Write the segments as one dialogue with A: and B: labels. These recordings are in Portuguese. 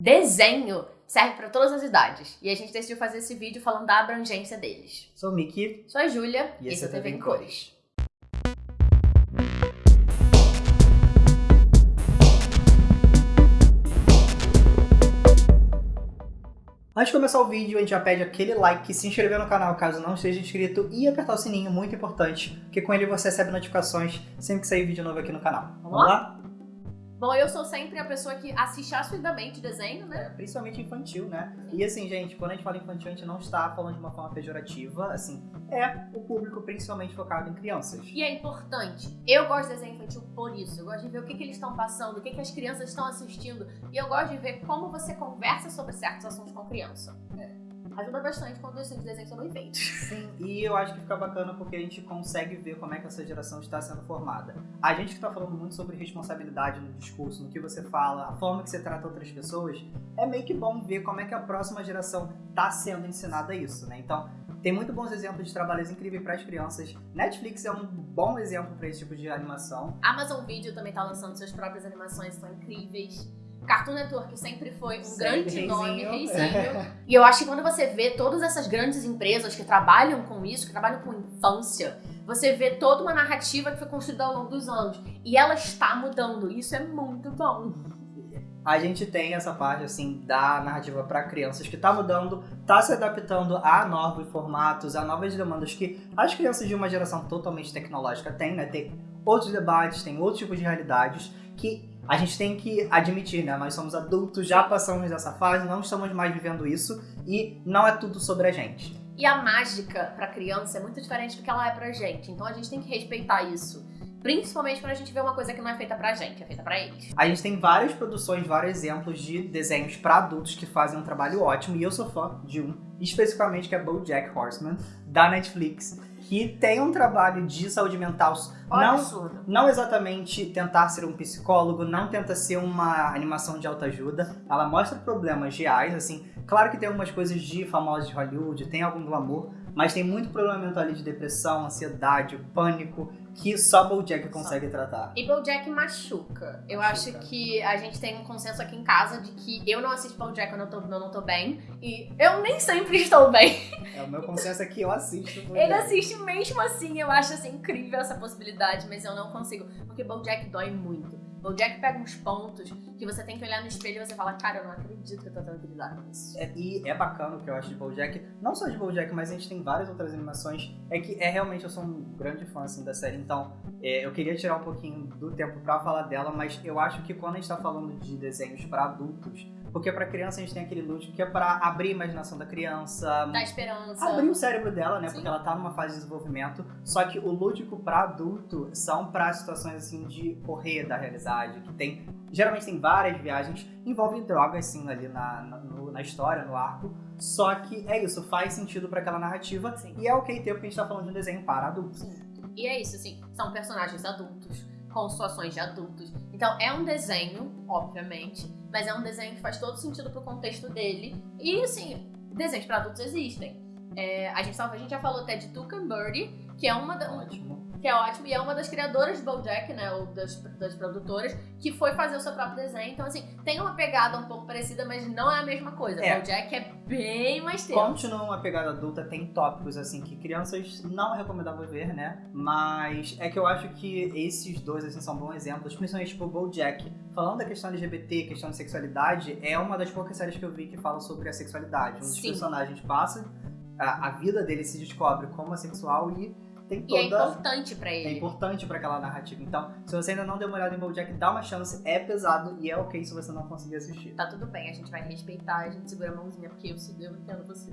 A: Desenho serve para todas as idades. E a gente decidiu fazer esse vídeo falando da abrangência deles.
B: Sou o Miki.
A: Sou a Júlia
B: e esse é TV em Cores. Antes de começar o vídeo, a gente já pede aquele like, se inscrever no canal caso não esteja inscrito e apertar o sininho, muito importante, porque com ele você recebe notificações sempre que sair vídeo novo aqui no canal.
A: Vamos, Vamos lá? lá? Bom, eu sou sempre a pessoa que assiste assiduamente desenho, né?
B: É, principalmente infantil, né? E assim, gente, quando a gente fala infantil, a gente não está falando de uma forma pejorativa, assim, é o público principalmente focado em crianças.
A: E é importante. Eu gosto de desenho infantil por isso. Eu gosto de ver o que, que eles estão passando, o que, que as crianças estão assistindo. E eu gosto de ver como você conversa sobre certos assuntos com criança. É ajuda bastante quando os desenhos são bem feitos.
B: Sim, e eu acho que fica bacana porque a gente consegue ver como é que essa geração está sendo formada. A gente que está falando muito sobre responsabilidade no discurso, no que você fala, a forma que você trata outras pessoas, é meio que bom ver como é que a próxima geração está sendo ensinada isso, né? Então, tem muito bons exemplos de trabalhos incríveis para as crianças. Netflix é um bom exemplo para esse tipo de animação.
A: Amazon Video também está lançando suas próprias animações, são incríveis. Cartoon Network sempre foi um Sim, grande reizinho. nome, reizinho. E eu acho que quando você vê todas essas grandes empresas que trabalham com isso, que trabalham com infância, você vê toda uma narrativa que foi construída ao longo dos anos. E ela está mudando. Isso é muito bom.
B: A gente tem essa parte, assim, da narrativa para crianças que tá mudando, tá se adaptando a novos formatos, a novas demandas que as crianças de uma geração totalmente tecnológica têm, né? Tem outros debates, tem outros tipos de realidades que a gente tem que admitir, né? Nós somos adultos, já passamos dessa fase, não estamos mais vivendo isso e não é tudo sobre a gente.
A: E a mágica para criança é muito diferente do que ela é pra gente, então a gente tem que respeitar isso. Principalmente quando a gente vê uma coisa que não é feita pra gente, é feita pra eles.
B: A gente tem várias produções, vários exemplos de desenhos para adultos que fazem um trabalho ótimo, e eu sou fã de um, especificamente que é BoJack Horseman, da Netflix que tem um trabalho de saúde mental. Não, não exatamente tentar ser um psicólogo, não tenta ser uma animação de autoajuda. Ela mostra problemas reais, assim. Claro que tem algumas coisas de famosos de Hollywood, tem algum glamour, mas tem muito problema mental ali de depressão, ansiedade, pânico, que só BoJack consegue só. tratar.
A: E BoJack machuca. Eu machuca. acho que a gente tem um consenso aqui em casa de que eu não assisto BoJack quando eu, tô, eu não tô bem. E eu nem sempre estou bem.
B: É, o meu consenso é que eu assisto.
A: BoJack. Ele assiste mesmo assim. Eu acho assim, incrível essa possibilidade, mas eu não consigo. Porque BoJack dói muito. O Jack pega uns pontos que você tem que olhar no espelho e você fala, cara, eu não acredito que eu tô tendo que lidar com isso.
B: É, e é bacana o que eu acho de BoJack, não só de BoJack, mas a gente tem várias outras animações, é que é realmente, eu sou um grande fã, assim, da série, então é, eu queria tirar um pouquinho do tempo pra falar dela, mas eu acho que quando a gente tá falando de desenhos para adultos, porque para criança a gente tem aquele lúdico que é para abrir a imaginação da criança,
A: dar esperança,
B: abrir o cérebro dela, né? Sim. Porque ela tá numa fase de desenvolvimento. Só que o lúdico para adulto são para situações assim de correr da realidade, que tem geralmente tem várias viagens, envolve drogas sim ali na, na, no, na história, no arco. Só que é isso, faz sentido para aquela narrativa sim. e é ok ter porque a gente tá falando de um desenho para adultos. Sim.
A: E é isso, assim, são personagens adultos com situações de adultos. Então é um desenho, obviamente, mas é um desenho que faz todo sentido pro contexto dele. E assim, desenhos para adultos existem. É, a, gente, a gente já falou até de Birdie, que é uma da,
B: Ótimo
A: que é ótimo, e é uma das criadoras de BoJack, né, ou das, das produtoras, que foi fazer o seu próprio desenho. Então, assim, tem uma pegada um pouco parecida, mas não é a mesma coisa. É. BoJack é bem mais tempo.
B: Continua uma pegada adulta, tem tópicos, assim, que crianças não é recomendável ver, né, mas é que eu acho que esses dois, assim, são bons exemplos, principalmente, tipo, BoJack, falando da questão LGBT, questão de sexualidade, é uma das poucas séries que eu vi que fala sobre a sexualidade. Um dos Sim. personagens passa, a, a vida dele se descobre como assexual e tem toda...
A: E é importante para ele.
B: É importante para aquela narrativa. Então, se você ainda não deu uma olhada em BoJack, dá uma chance. É pesado e é ok se você não conseguir assistir.
A: Tá tudo bem, a gente vai respeitar, a gente segura a mãozinha, porque eu, eu entendo você.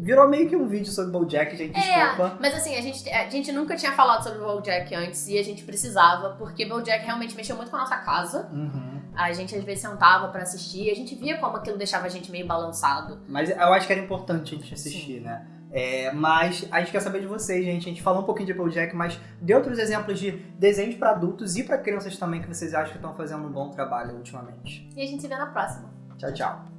B: Virou meio que um vídeo sobre BoJack, gente, é, desculpa.
A: Mas assim, a gente, a gente nunca tinha falado sobre BoJack antes e a gente precisava, porque BoJack realmente mexeu muito com a nossa casa.
B: Uhum.
A: A gente às vezes sentava para assistir, a gente via como aquilo deixava a gente meio balançado.
B: Mas eu acho que era importante a gente assistir, Sim. né? É, mas a gente quer saber de vocês, gente. A gente falou um pouquinho de Applejack, mas dê outros exemplos de desenhos para adultos e para crianças também que vocês acham que estão fazendo um bom trabalho ultimamente.
A: E a gente se vê na próxima.
B: Tchau, tchau.